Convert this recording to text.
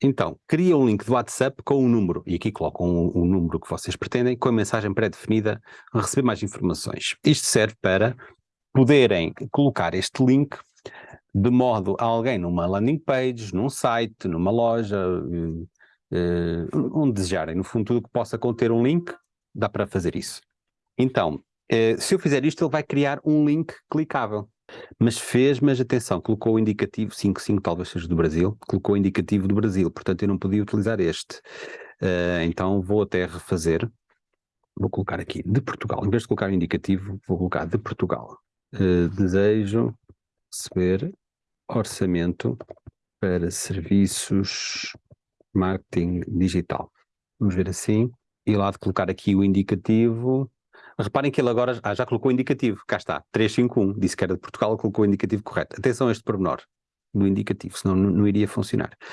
Então, cria um link do WhatsApp com um número, e aqui colocam o número que vocês pretendem, com a mensagem pré-definida, receber mais informações. Isto serve para poderem colocar este link de modo a alguém numa landing page, num site, numa loja, uh, onde desejarem, no fundo tudo que possa conter um link, dá para fazer isso. Então, uh, se eu fizer isto, ele vai criar um link clicável. Mas fez, mas atenção, colocou o indicativo 55, talvez seja do Brasil, colocou o indicativo do Brasil, portanto eu não podia utilizar este. Uh, então vou até refazer, vou colocar aqui de Portugal, em vez de colocar o indicativo, vou colocar de Portugal. Uh, desejo receber orçamento para serviços marketing digital. Vamos ver assim, e lá de colocar aqui o indicativo, Reparem que ele agora ah, já colocou indicativo, cá está, 351, disse que era de Portugal, colocou o indicativo correto. Atenção a este pormenor do indicativo, senão não, não iria funcionar.